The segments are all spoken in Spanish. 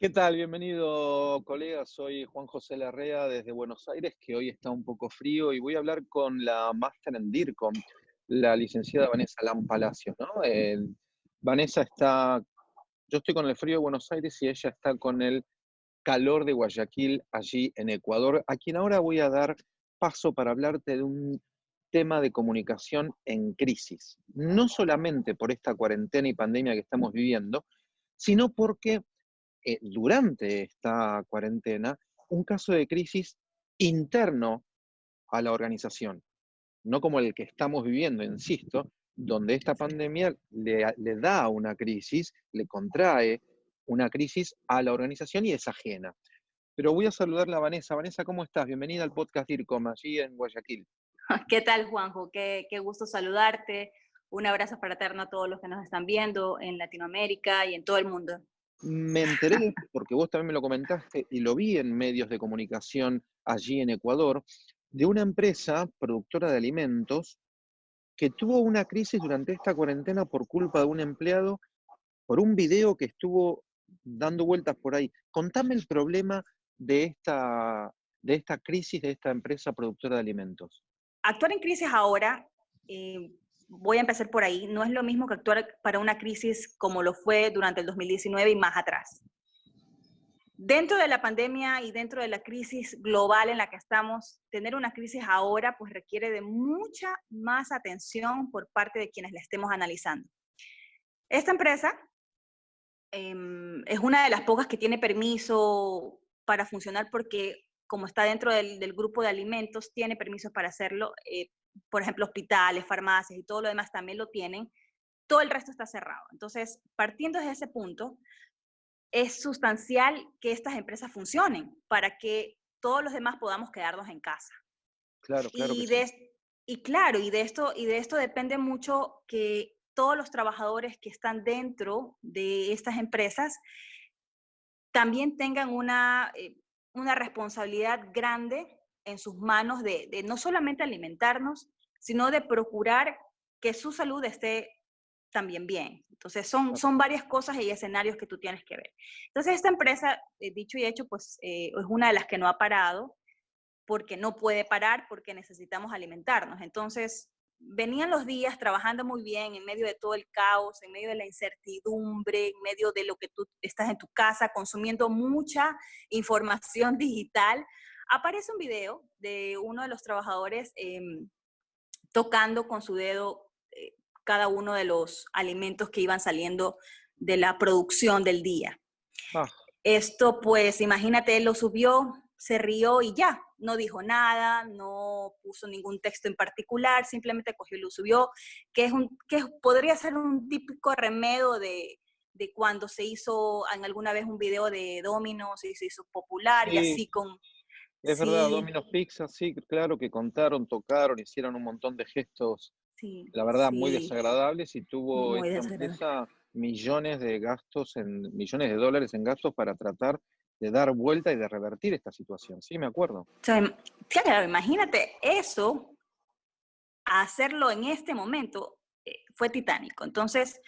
¿Qué tal? Bienvenido, colega. Soy Juan José Larrea desde Buenos Aires, que hoy está un poco frío y voy a hablar con la máster en DIRCOM, la licenciada Vanessa Lam Palacios. ¿no? Vanessa está, yo estoy con el frío de Buenos Aires y ella está con el calor de Guayaquil, allí en Ecuador, a quien ahora voy a dar paso para hablarte de un tema de comunicación en crisis. No solamente por esta cuarentena y pandemia que estamos viviendo, sino porque eh, durante esta cuarentena un caso de crisis interno a la organización, no como el que estamos viviendo, insisto, donde esta pandemia le, da una crisis, le contrae una crisis a la organización y es ajena. Pero voy a saludarla a Vanessa. Vanessa, ¿cómo estás? Bienvenida al podcast DIRCOM, allí en Guayaquil. ¿Qué tal, Juanjo? Qué, qué gusto saludarte. Un abrazo fraterno a todos los que nos están viendo en Latinoamérica y en todo el mundo. Me enteré, porque vos también me lo comentaste y lo vi en medios de comunicación allí en Ecuador, de una empresa productora de alimentos que tuvo una crisis durante esta cuarentena por culpa de un empleado, por un video que estuvo dando vueltas por ahí. Contame el problema de esta, de esta crisis de esta empresa productora de alimentos. Actuar en crisis ahora eh, voy a empezar por ahí, no es lo mismo que actuar para una crisis como lo fue durante el 2019 y más atrás. Dentro de la pandemia y dentro de la crisis global en la que estamos, tener una crisis ahora pues requiere de mucha más atención por parte de quienes la estemos analizando. Esta empresa em, es una de las pocas que tiene permiso para funcionar porque como está dentro del, grupo de alimentos, tiene permisos para hacerlo. Eh, por ejemplo, hospitales, farmacias y todo lo demás también lo tienen, todo el resto está cerrado. Entonces, partiendo de ese punto, es sustancial que estas empresas funcionen para que todos los demás podamos quedarnos en casa. Claro, claro. Y, de, y claro, y de, esto, y de esto depende mucho que todos los trabajadores que están dentro de estas empresas también tengan una, eh, una responsabilidad grande en sus manos de, no solamente alimentarnos, sino de procurar que su salud esté también bien. Entonces, son, son varias cosas y escenarios que tú tienes que ver. Entonces, esta empresa, eh, dicho y hecho, pues eh, es una de las que no ha parado, porque no puede parar, porque necesitamos alimentarnos. Entonces, venían los días trabajando muy bien en medio de todo el caos, en medio de la incertidumbre, en medio de lo que tú estás en tu casa, consumiendo mucha información digital, aparece un video de uno de los trabajadores em, tocando con su dedo eh, cada uno de los alimentos que iban saliendo de la producción del día. Ah. Esto, pues, imagínate, él lo subió, se rió y ya, no dijo nada, no puso ningún texto en particular, simplemente cogió y lo subió, que, es un, que podría ser un típico remedio de, de cuando se hizo en alguna vez un video de Domino's y se hizo popular y así con es verdad, Domino's Pizza, sí, claro que contaron, tocaron, hicieron un montón de gestos, la verdad, muy desagradables y tuvo esta empresa millones de gastos, en, millones de dólares en gastos para tratar de dar vuelta y de revertir esta situación. Sí, me acuerdo. claro, imagínate eso, hacerlo en este momento eh, fue titánico. Entonces,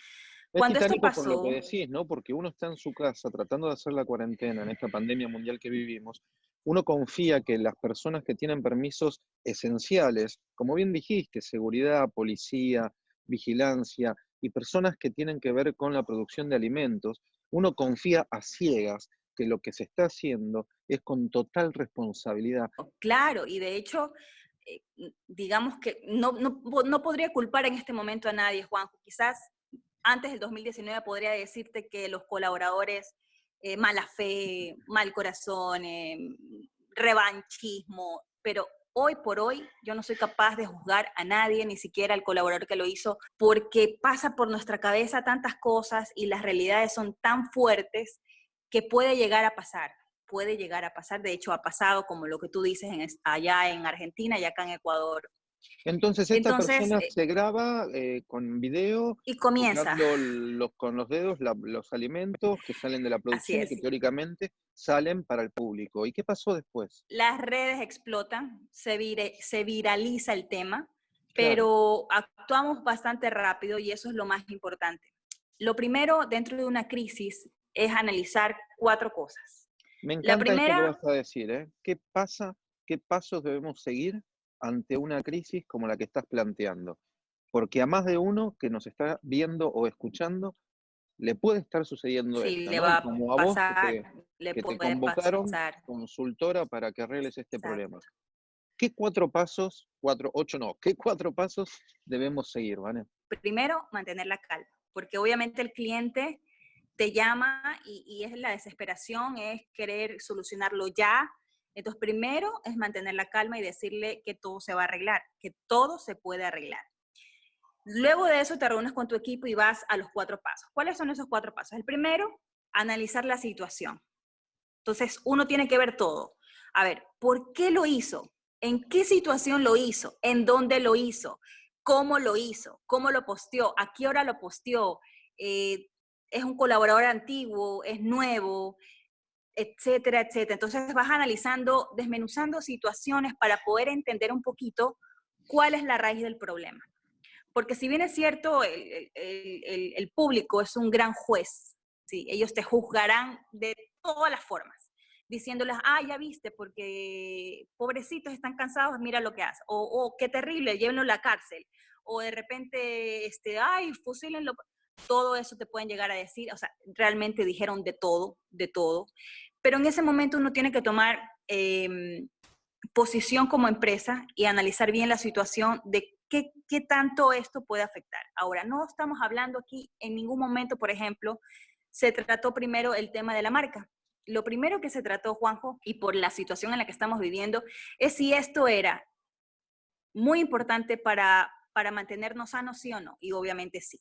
cuando esto pasó... Por lo que decís, ¿no? Porque uno está en su casa tratando de hacer la cuarentena en esta pandemia mundial que vivimos uno confía que las personas que tienen permisos esenciales, como bien dijiste, seguridad, policía, vigilancia y personas que tienen que ver con la producción de alimentos, uno confía a ciegas que lo que se está haciendo es con total responsabilidad. Claro, y de hecho, eh, digamos que no, no, podría culpar en este momento a nadie, Juanjo. Quizás antes del 2019 podría decirte que los colaboradores eh, mala fe, mal corazón, eh, revanchismo, pero hoy por hoy yo no soy capaz de juzgar a nadie, ni siquiera al colaborador que lo hizo, porque pasa por nuestra cabeza tantas cosas y las realidades son tan fuertes que puede llegar a pasar, puede llegar a pasar, de hecho ha pasado como lo que tú dices allá en Argentina y acá en Ecuador. Entonces esta persona eh se graba eh, con video y comienza los, con los dedos los alimentos que salen de la producción que teóricamente salen para el público. ¿Y qué pasó después? Las redes explotan, se, se viraliza el tema, pero actuamos bastante rápido y eso es lo más importante. Lo primero, dentro de una crisis, es analizar cuatro cosas. Me encanta la primera, esto que vas a decir, ¿eh? ¿Qué pasa, qué pasos debemos seguir ante una crisis como la que estás planteando? Porque a más de uno que nos está viendo o escuchando, le puede estar sucediendo sí, esto, le va como a pasar, vos que, le te puede convocaron pasar. consultora para que arregles este Exacto. problema. ¿Qué cuatro pasos, cuatro, ocho no, qué cuatro pasos debemos seguir, ¿vale? Primero, mantener la calma, porque obviamente el cliente te llama y, es la desesperación, es querer solucionarlo ya. Entonces, primero es mantener la calma y decirle que todo se va a arreglar, que todo se puede arreglar. Luego de eso te reúnes con tu equipo y vas a los cuatro pasos. ¿Cuáles son esos cuatro pasos? El primero, analizar la situación. Entonces, uno tiene que ver todo. A ver, ¿por qué lo hizo? ¿En qué situación lo hizo? ¿En dónde lo hizo? ¿Cómo lo hizo? ¿Cómo lo posteó? ¿A qué hora lo posteó? Eh, ¿Es un colaborador antiguo? ¿Es nuevo? Etcétera, etcétera. Entonces vas analizando, desmenuzando situaciones para poder entender un poquito cuál es la raíz del problema. Porque si bien es cierto, el, el, público es un gran juez, ¿sí? ellos te juzgarán de todas las formas, diciéndoles, ah, ya viste, porque pobrecitos están cansados, mira lo que hace, o, oh, qué terrible, llévenlo a la cárcel, o de repente, este, ay, fusílenlo, todo eso te pueden llegar a decir, o sea, realmente dijeron de todo, de todo, pero en ese momento uno tiene que tomar eh, posición como empresa y analizar bien la situación de ¿Qué, ¿qué, tanto esto puede afectar? Ahora, no estamos hablando aquí en ningún momento, por ejemplo, se trató primero el tema de la marca. Lo primero que se trató, Juanjo, y por la situación en la que estamos viviendo, es si esto era muy importante para, para mantenernos sanos, sí o no, y obviamente sí.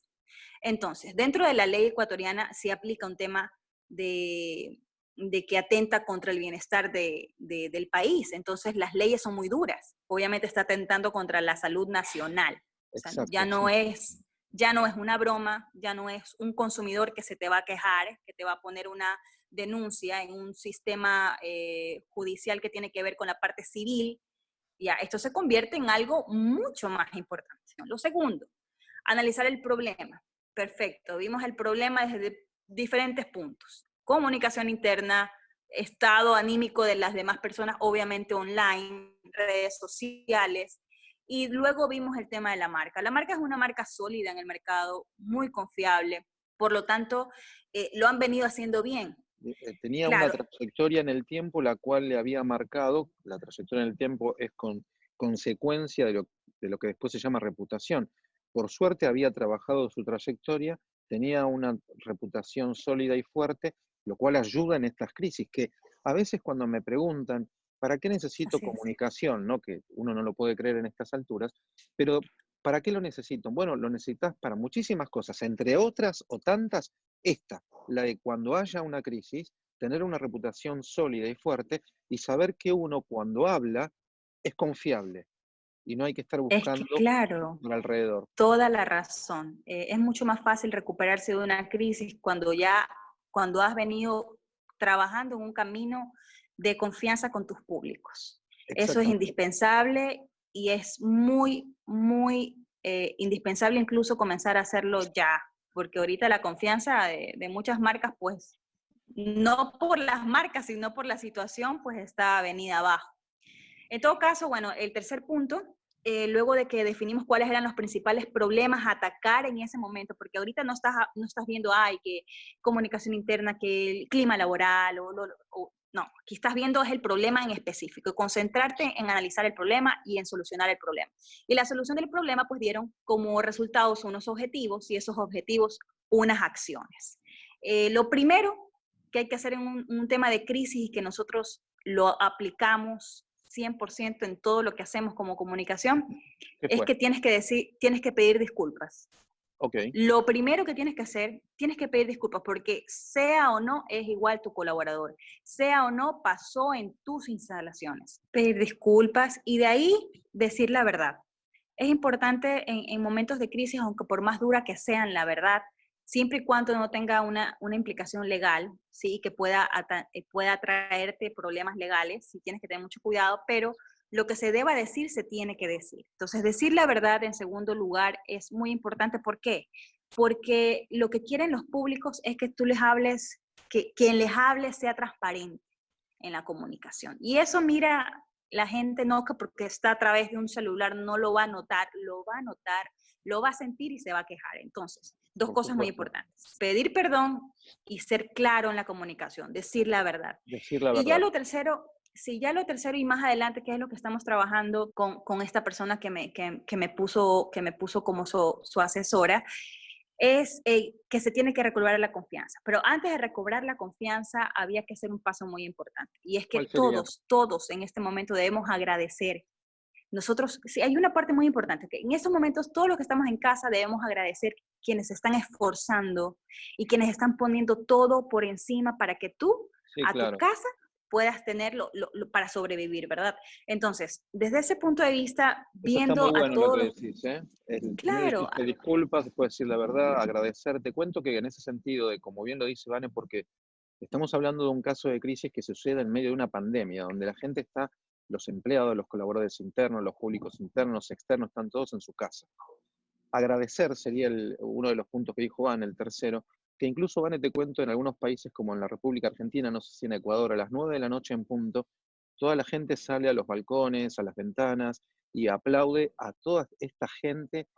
Entonces, dentro de la ley ecuatoriana se aplica un tema de, de que atenta contra el bienestar de, de, del país. Entonces, las leyes son muy duras. Obviamente está atentando contra la salud nacional. O sea, Exacto, ya no sí. es ya no es una broma, ya no es un consumidor que se te va a quejar, que te va a poner una denuncia en un sistema eh, judicial que tiene que ver con la parte civil. Ya, esto se convierte en algo mucho más importante. Lo segundo, analizar el problema. Perfecto, vimos el problema desde diferentes puntos comunicación interna, estado anímico de las demás personas, obviamente online, redes sociales. Y luego vimos el tema de la marca. La marca es una marca sólida en el mercado, muy confiable. Por lo tanto, eh, lo han venido haciendo bien. Eh, tenía claro. una trayectoria en el tiempo la cual le había marcado, la trayectoria en el tiempo es con consecuencia de lo, de lo que después se llama reputación. Por suerte había trabajado su trayectoria, tenía una reputación sólida y fuerte lo cual ayuda en estas crisis, que a veces cuando me preguntan, ¿para qué necesito Así comunicación? ¿no? Que uno no lo puede creer en estas alturas, pero ¿para qué lo necesito? Bueno, lo necesitas para muchísimas cosas, entre otras o tantas, esta, la de cuando haya una crisis, tener una reputación sólida y fuerte y saber que uno cuando habla es confiable y no hay que estar buscando es que, claro, por alrededor. Toda la razón. Eh, es mucho más fácil recuperarse de una crisis cuando ya cuando has venido trabajando en un camino de confianza con tus públicos. Eso es indispensable y es muy, muy eh, indispensable incluso comenzar a hacerlo ya, porque ahorita la confianza de, de, muchas marcas, pues, no por las marcas, sino por la situación, pues está venida abajo. En todo caso, bueno, el tercer punto eh, luego de que definimos cuáles eran los principales problemas a atacar en ese momento, porque ahorita no estás, no estás viendo, ay, que comunicación interna, que el clima laboral, o, o, o no, aquí estás viendo es el problema en específico, concentrarte en analizar el problema y en solucionar el problema. Y la solución del problema, pues dieron como resultados unos objetivos y esos objetivos unas acciones. Eh, lo primero que hay que hacer en un, un tema de crisis y que nosotros lo aplicamos 100% en todo lo que hacemos como comunicación, es que tienes que decir, tienes que pedir disculpas. Okay. Lo primero que tienes que hacer, tienes que pedir disculpas porque sea o no es igual tu colaborador, sea o no pasó en tus instalaciones. Pedir disculpas y de ahí decir la verdad. Es importante en, en momentos de crisis, aunque por más dura que sean, la verdad, siempre y cuando no tenga una, una implicación legal, sí, que pueda, eh, pueda traerte problemas legales, sí tienes que tener mucho cuidado, pero lo que se deba decir se tiene que decir. Entonces, decir la verdad en segundo lugar es muy importante. ¿Por qué? Porque lo que quieren los públicos es que tú les hables que quien les hable sea transparente en la comunicación. Y eso, mira, la gente no que porque está a través de un celular no lo va a notar, lo va a notar, lo va a sentir y se va a quejar. Entonces, dos cosas muy importantes. Pedir perdón y ser claro en la comunicación, decir la verdad. Decir la verdad. Y ya lo tercero, sí, ya lo tercero y más adelante, que es lo que estamos trabajando con, con esta persona que me, que, que, me puso, que me puso como su, su asesora, es eh, que se tiene que recobrar la confianza. Pero antes de recobrar la confianza había que hacer un paso muy importante. Y es que todos, todos en este momento debemos agradecer. Nosotros, sí, hay una parte muy importante, que en estos momentos todos los que estamos en casa debemos agradecer quienes se están esforzando y quienes están poniendo todo por encima para que tú, a tu casa, puedas tenerlo para sobrevivir, ¿verdad? Entonces, desde ese punto de vista, viendo bueno a todos... Lo que decís, ¿eh? El, claro. Te disculpas, puedes decir la verdad, agradecer. Te cuento que en ese sentido, de como bien lo dice Vane, porque estamos hablando de un caso de crisis que sucede en medio de una pandemia, donde la gente está, los empleados, los colaboradores internos, los públicos internos, externos, están todos en su casa. Agradecer sería el, uno de los puntos que dijo Van, el tercero, que incluso, Vane, te cuento, en algunos países como en la República Argentina, no sé si en Ecuador, a las 9 de la noche en punto, toda la gente sale a los balcones, a las ventanas y aplaude a toda esta gente,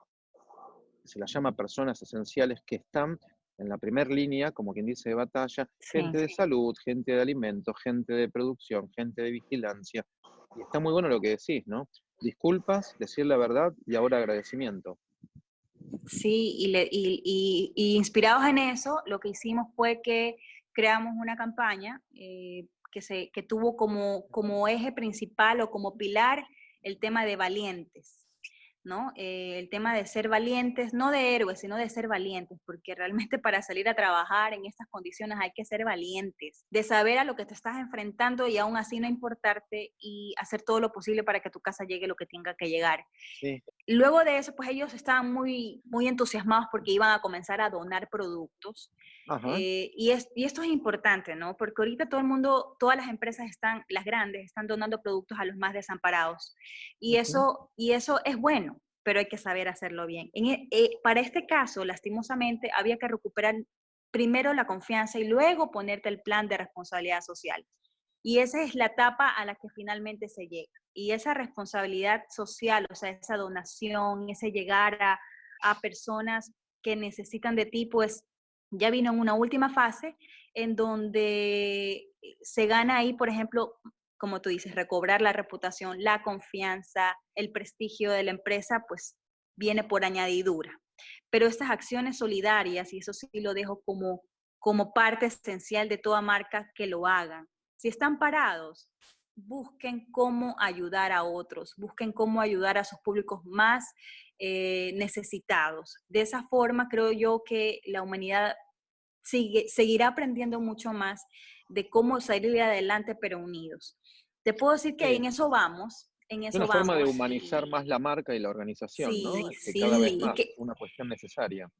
se las llama personas esenciales, que están en la primera línea, como quien dice, de batalla, gente de salud, gente de alimentos, gente de producción, gente de vigilancia. Y está muy bueno lo que decís, ¿no? Disculpas, decir la verdad y ahora agradecimiento. Sí, y, inspirados en eso, lo que hicimos fue que creamos una campaña eh, que, se, que tuvo como, como eje principal o como pilar el tema de valientes. ¿No? Eh, el tema de ser valientes, no de héroes, sino de ser valientes, porque realmente para salir a trabajar en estas condiciones hay que ser valientes, de saber a lo que te estás enfrentando y aún así no importarte y hacer todo lo posible para que a tu casa llegue lo que tenga que llegar. Luego de eso, pues ellos estaban muy, muy entusiasmados porque iban a comenzar a donar productos. Eh, y, es, y esto es importante, ¿no? Porque ahorita todo el mundo, todas las empresas están, las grandes, están donando productos a los más desamparados. Y, eso, y eso es bueno, pero hay que saber hacerlo bien. En, e, eh, para este caso, lastimosamente, había que recuperar primero la confianza y luego ponerte el plan de responsabilidad social. Y esa es la etapa a la que finalmente se llega. Y esa responsabilidad social, o sea, esa donación, ese llegar a, a personas que necesitan de ti, pues ya vino en una última fase en donde se gana ahí, por ejemplo, como tú dices, recobrar la reputación, la confianza, el prestigio de la empresa, pues viene por añadidura. Pero estas acciones solidarias, y eso sí lo dejo como, como parte esencial de toda marca que lo hagan. Si están parados, busquen cómo ayudar a otros, busquen cómo ayudar a sus públicos más eh, necesitados. De esa forma creo yo que la humanidad sigue, seguirá aprendiendo mucho más de cómo salir adelante pero unidos. Te puedo decir que en eso vamos. En eso una vamos. forma de humanizar más la marca y la organización, sí, ¿no? Sí, cada vez más una cuestión necesaria.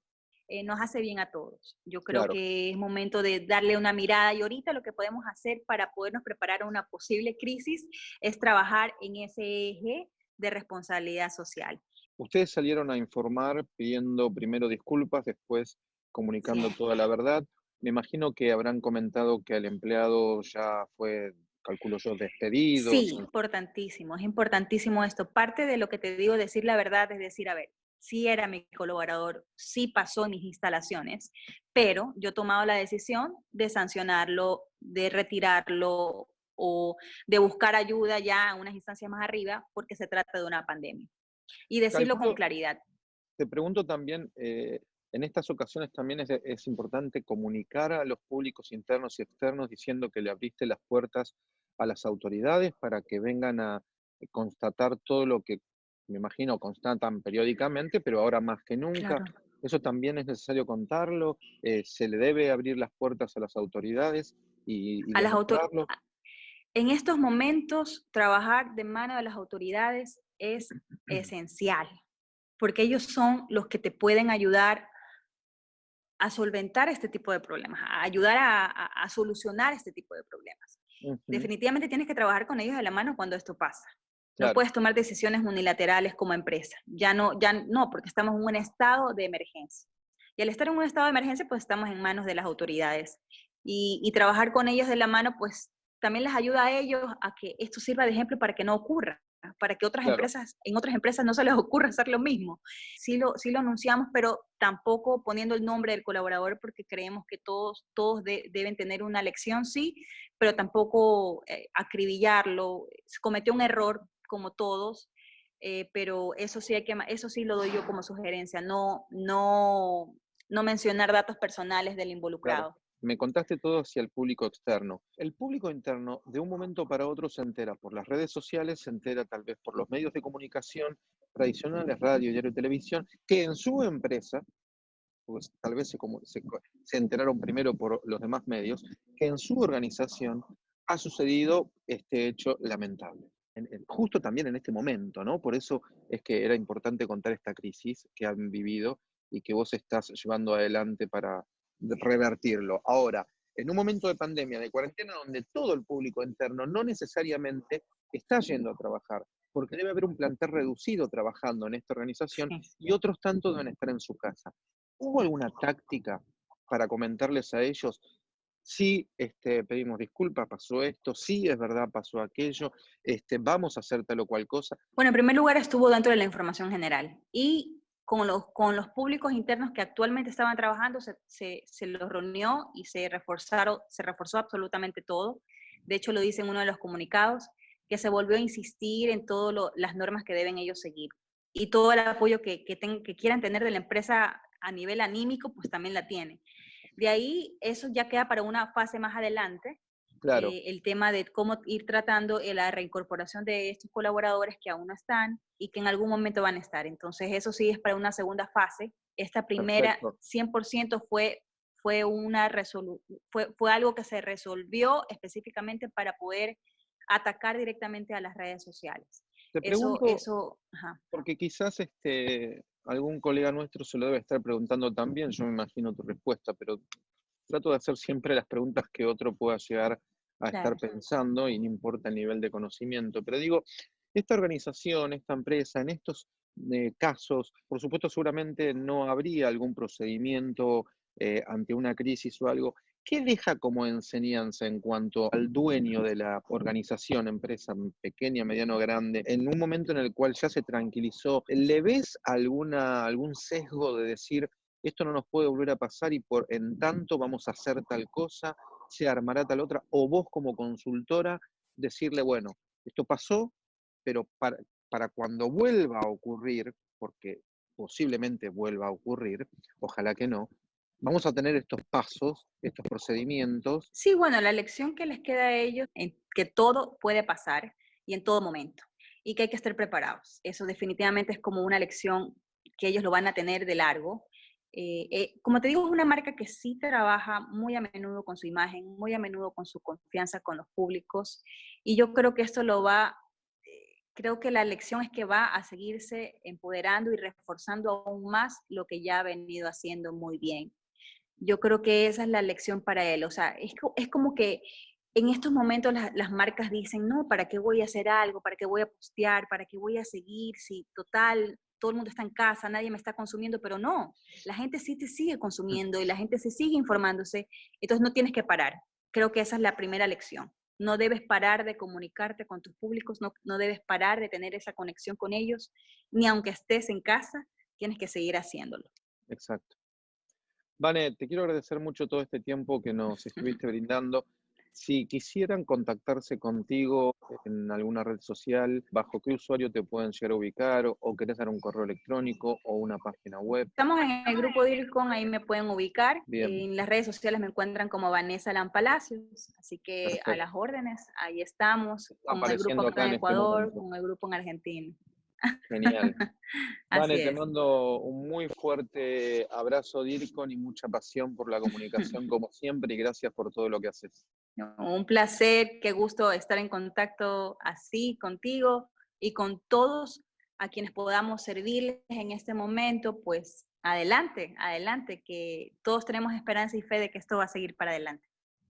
Eh, nos hace bien a todos. Yo creo que es momento de darle una mirada y ahorita lo que podemos hacer para podernos preparar a una posible crisis es trabajar en ese eje de responsabilidad social. Ustedes salieron a informar pidiendo primero disculpas, después comunicando toda la verdad. Me imagino que habrán comentado que el empleado ya fue, calculo yo, despedido. Sí, importantísimo, es importantísimo esto. Parte de lo que te digo, decir la verdad, es decir, a ver, sí era mi colaborador, sí pasó en mis instalaciones, pero yo he tomado la decisión de sancionarlo, de retirarlo o de buscar ayuda ya a unas instancias más arriba porque se trata de una pandemia. Y decirlo con claridad. Te pregunto también, eh, en estas ocasiones también es, es, importante comunicar a los públicos internos y externos diciendo que le abriste las puertas a las autoridades para que vengan a constatar todo lo que me imagino, constatan periódicamente, pero ahora más que nunca. Eso también es necesario contarlo. Eh, se le debe abrir las puertas a las autoridades y, a las autoridades. En estos momentos, trabajar de mano de las autoridades es esencial, porque ellos son los que te pueden ayudar a solventar este tipo de problemas, a ayudar a, solucionar este tipo de problemas. Definitivamente tienes que trabajar con ellos de la mano cuando esto pasa. No puedes tomar decisiones unilaterales como empresa. Ya no, ya no, porque estamos en un estado de emergencia. Y al estar en un estado de emergencia, pues estamos en manos de las autoridades. y, trabajar con ellos de la mano, pues también les ayuda a ellos a que esto sirva de ejemplo para que no ocurra para que otras empresas, en otras empresas no se les ocurra hacer lo mismo. Sí lo, sí lo anunciamos, pero tampoco poniendo el nombre del colaborador porque creemos que todos, todos deben tener una lección, sí, pero tampoco eh, acribillarlo. Cometió un error como todos, eh, pero eso sí, hay que, eso sí lo doy yo como sugerencia, no, no, no mencionar datos personales del involucrado me contaste todo hacia el público externo. El público interno, de un momento para otro, se entera por las redes sociales, se entera tal vez por los medios de comunicación tradicionales, radio, diario, televisión, que en su empresa, pues tal vez se, se, enteraron primero por los demás medios, que en su organización ha sucedido este hecho lamentable. justo también en este momento, ¿no? Por eso es que era importante contar esta crisis que han vivido y que vos estás llevando adelante para, revertirlo. Ahora, en un momento de pandemia, de cuarentena, donde todo el público interno no necesariamente está yendo a trabajar, porque debe haber un plantel reducido trabajando en esta organización y otros tantos deben estar en su casa. ¿Hubo alguna táctica para comentarles a ellos? Sí, este, pedimos disculpas, pasó esto, sí, es verdad, pasó aquello, este, vamos a hacer tal o cual cosa. Bueno, en primer lugar estuvo dentro de la información general y con los, con los públicos internos que actualmente estaban trabajando, se, se, los reunió y se, reforzaron, se reforzó absolutamente todo. De hecho, lo dice en uno de los comunicados, que se volvió a insistir en todas las normas que deben ellos seguir. Y todo el apoyo que, que quieran tener de la empresa a nivel anímico, pues también la tiene. De ahí, eso ya queda para una fase más adelante, eh, el tema de cómo ir tratando eh, la reincorporación de estos colaboradores que aún no están y que en algún momento van a estar. Entonces, eso sí es para una segunda fase. Esta primera 100% fue, fue, una fue, fue algo que se resolvió específicamente para poder atacar directamente a las redes sociales. Te pregunto, eso, porque quizás este, algún colega nuestro se lo debe estar preguntando también, yo me imagino tu respuesta, pero trato de hacer siempre las preguntas que otro pueda llegar a estar pensando y no importa el nivel de conocimiento. Pero digo, esta organización, esta empresa, en estos eh, casos, por supuesto seguramente no habría algún procedimiento eh, ante una crisis o algo. ¿Qué deja como enseñanza en cuanto al dueño de la organización, empresa pequeña, mediano, grande, en un momento en el cual ya se tranquilizó? ¿Le ves alguna, algún sesgo de decir, esto no nos puede volver a pasar y por en tanto vamos a hacer tal cosa? Se armará tal otra, o vos como consultora decirle, bueno, esto pasó, pero para, para cuando vuelva a ocurrir, porque posiblemente vuelva a ocurrir, ojalá que no, vamos a tener estos pasos, estos procedimientos. Sí, bueno, la lección que les queda a ellos es que todo puede pasar y en todo momento y que hay que estar preparados. Eso definitivamente es como una lección que ellos lo van a tener de largo eh, eh, como te digo, es una marca que sí trabaja muy a menudo con su imagen, muy a menudo con su confianza con los públicos. Y yo creo que esto lo va, eh, creo que la lección es que va a seguirse empoderando y reforzando aún más lo que ya ha venido haciendo muy bien. Yo creo que esa es la lección para él. O sea, es, es como que en estos momentos las, marcas dicen, no, ¿para qué voy a hacer algo? ¿Para qué voy a postear? ¿Para qué voy a seguir? Si total, todo el mundo está en casa, nadie me está consumiendo, pero no, la gente sí te sigue consumiendo y la gente se sigue informándose, entonces no tienes que parar. Creo que esa es la primera lección. No debes parar de comunicarte con tus públicos, no, no debes parar de tener esa conexión con ellos, ni aunque estés en casa, tienes que seguir haciéndolo. Exacto. Vane, te quiero agradecer mucho todo este tiempo que nos estuviste brindando. Si quisieran contactarse contigo en alguna red social, ¿bajo qué usuario te pueden llegar a ubicar? ¿O, querés dar un correo electrónico o una página web? Estamos en el grupo DIRCON, ahí me pueden ubicar. En las redes sociales me encuentran como Vanessa Lampalacios, así que a las órdenes, ahí estamos, con el grupo acá en este Ecuador, con el grupo en Argentina. Genial. Vale, te mando un muy fuerte abrazo, DIRCON, y mucha pasión por la comunicación, como siempre, y gracias por todo lo que haces. Un placer, qué gusto estar en contacto así contigo y con todos a quienes podamos servirles en este momento, pues adelante, adelante, que todos tenemos esperanza y fe de que esto va a seguir para adelante.